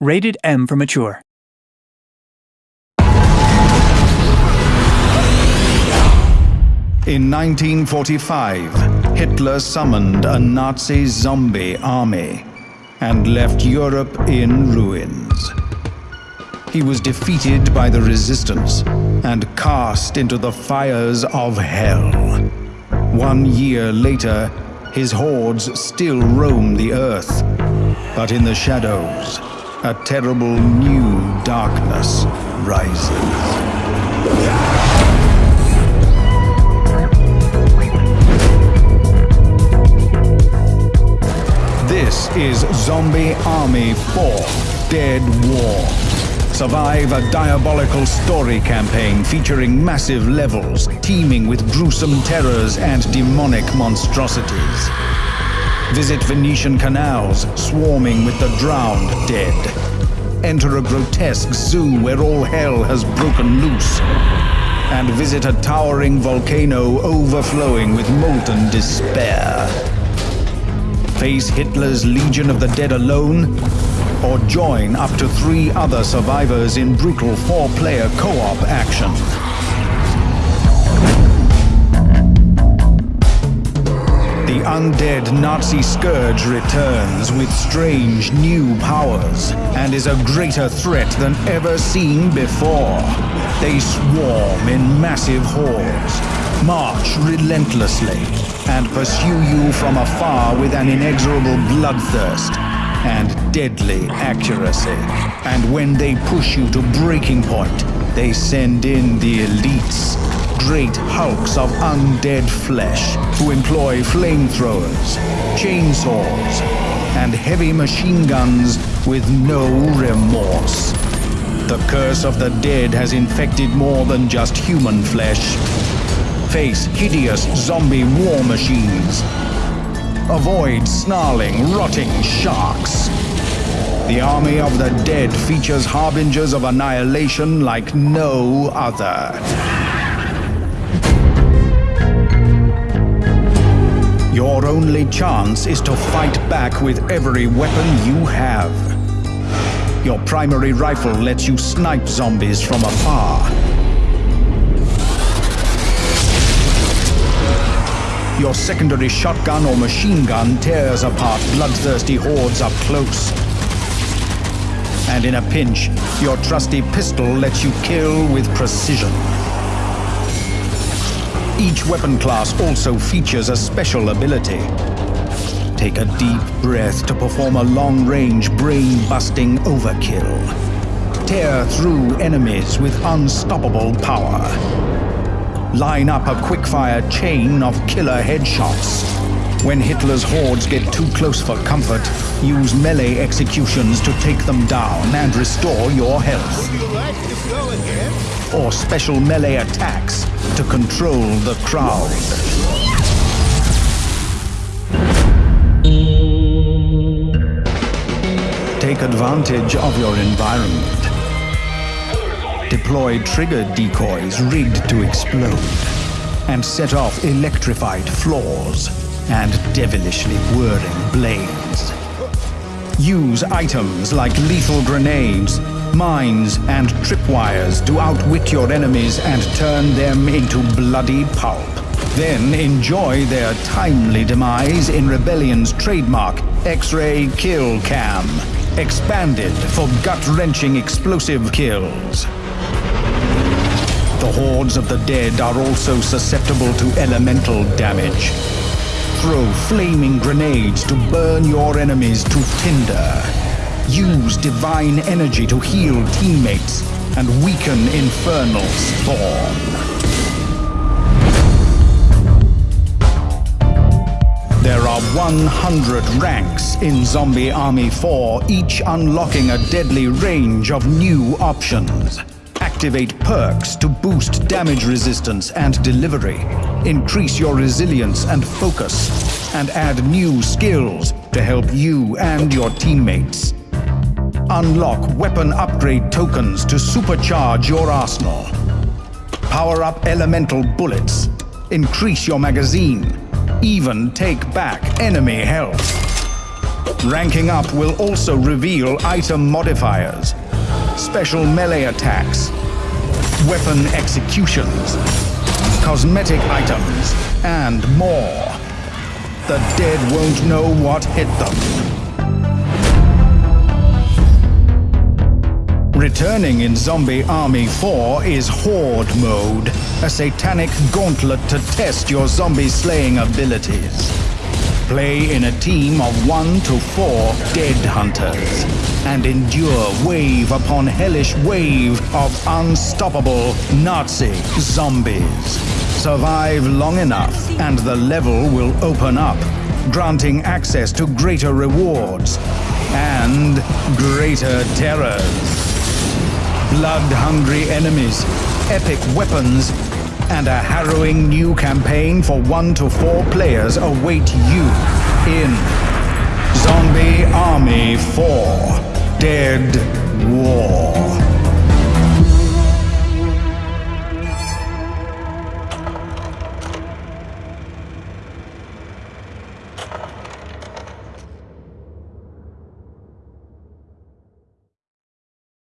Rated M for mature. In 1945, Hitler summoned a Nazi zombie army and left Europe in ruins. He was defeated by the resistance and cast into the fires of hell. One year later, his hordes still roam the earth, but in the shadows, a terrible new darkness rises. This is Zombie Army 4 Dead War. Survive a diabolical story campaign featuring massive levels, teeming with gruesome terrors and demonic monstrosities. Visit Venetian canals, swarming with the drowned dead. Enter a grotesque zoo where all hell has broken loose. And visit a towering volcano overflowing with molten despair. Face Hitler's Legion of the Dead alone? Or join up to three other survivors in brutal four-player co-op action. Undead Nazi scourge returns with strange new powers and is a greater threat than ever seen before. They swarm in massive hordes, march relentlessly, and pursue you from afar with an inexorable bloodthirst and deadly accuracy. And when they push you to breaking point, they send in the elites, great hulks of undead flesh who employ flamethrowers, chainsaws, and heavy machine guns with no remorse. The curse of the dead has infected more than just human flesh. Face hideous zombie war machines. Avoid snarling, rotting sharks. The army of the dead features harbingers of annihilation like no other. Only chance is to fight back with every weapon you have. Your primary rifle lets you snipe zombies from afar. Your secondary shotgun or machine gun tears apart bloodthirsty hordes up close. And in a pinch, your trusty pistol lets you kill with precision. Each weapon class also features a special ability. Take a deep breath to perform a long-range brain-busting overkill. Tear through enemies with unstoppable power. Line up a quickfire chain of killer headshots. When Hitler's hordes get too close for comfort, use melee executions to take them down and restore your health. Or special melee attacks to control the crowd. Take advantage of your environment. Deploy trigger decoys rigged to explode. And set off electrified floors and devilishly whirring blades. Use items like lethal grenades, mines, and tripwires to outwit your enemies and turn them into bloody pulp. Then enjoy their timely demise in Rebellion's trademark X-Ray Kill Cam, expanded for gut-wrenching explosive kills. The hordes of the dead are also susceptible to elemental damage. Throw flaming grenades to burn your enemies to tinder. Use divine energy to heal teammates and weaken infernal spawn. There are 100 ranks in Zombie Army 4, each unlocking a deadly range of new options. Activate perks to boost damage resistance and delivery. Increase your resilience and focus. And add new skills to help you and your teammates. Unlock weapon upgrade tokens to supercharge your arsenal. Power up elemental bullets. Increase your magazine. Even take back enemy health. Ranking up will also reveal item modifiers, special melee attacks, weapon executions, cosmetic items, and more. The dead won't know what hit them. Returning in Zombie Army 4 is Horde Mode, a satanic gauntlet to test your zombie slaying abilities. Play in a team of one to four dead hunters and endure wave upon hellish wave of unstoppable Nazi zombies. Survive long enough and the level will open up, granting access to greater rewards and greater terrors blood-hungry enemies, epic weapons, and a harrowing new campaign for one to four players await you in Zombie Army 4 Dead War.